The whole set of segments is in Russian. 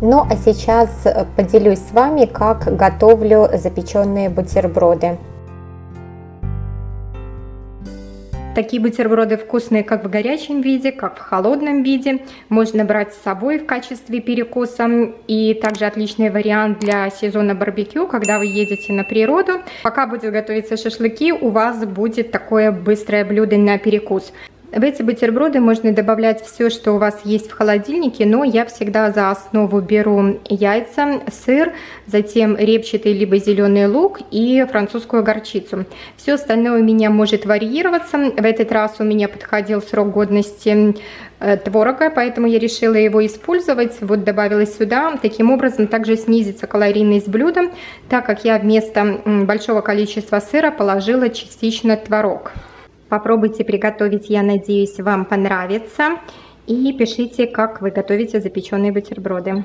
Ну а сейчас поделюсь с вами, как готовлю запеченные бутерброды. Такие бутерброды вкусные как в горячем виде, как в холодном виде. Можно брать с собой в качестве перекуса. И также отличный вариант для сезона барбекю, когда вы едете на природу. Пока будет готовиться шашлыки, у вас будет такое быстрое блюдо на перекус. В эти бутерброды можно добавлять все, что у вас есть в холодильнике, но я всегда за основу беру яйца, сыр, затем репчатый либо зеленый лук и французскую горчицу. Все остальное у меня может варьироваться. В этот раз у меня подходил срок годности э, творога, поэтому я решила его использовать. Вот добавила сюда. Таким образом также снизится калорийность блюда, так как я вместо большого количества сыра положила частично творог. Попробуйте приготовить, я надеюсь, вам понравится. И пишите, как вы готовите запеченные бутерброды.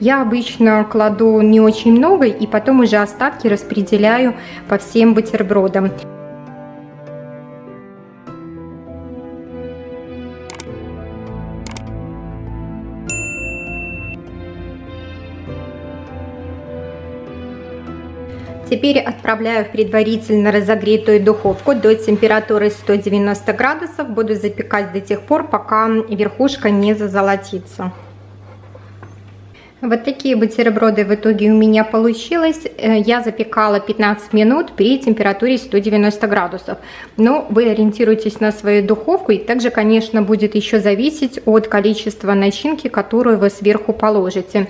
Я обычно кладу не очень много и потом уже остатки распределяю по всем бутербродам. Теперь отправляю в предварительно разогретую духовку до температуры 190 градусов. Буду запекать до тех пор, пока верхушка не зазолотится. Вот такие бутерброды в итоге у меня получилось. Э, я запекала 15 минут при температуре 190 градусов. Но вы ориентируйтесь на свою духовку. И также, конечно, будет еще зависеть от количества начинки, которую вы сверху положите.